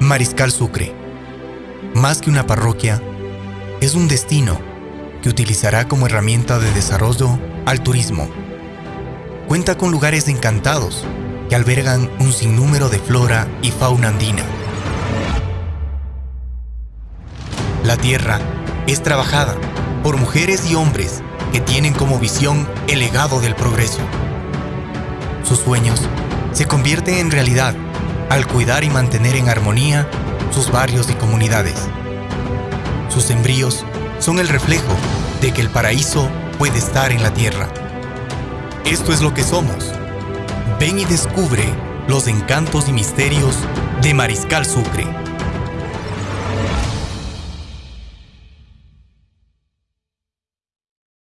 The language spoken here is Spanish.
Mariscal Sucre, más que una parroquia, es un destino que utilizará como herramienta de desarrollo al turismo. Cuenta con lugares encantados que albergan un sinnúmero de flora y fauna andina. La tierra es trabajada por mujeres y hombres que tienen como visión el legado del progreso. Sus sueños se convierten en realidad al cuidar y mantener en armonía sus barrios y comunidades. Sus embrios son el reflejo de que el paraíso puede estar en la tierra. Esto es lo que somos. Ven y descubre los encantos y misterios de Mariscal Sucre.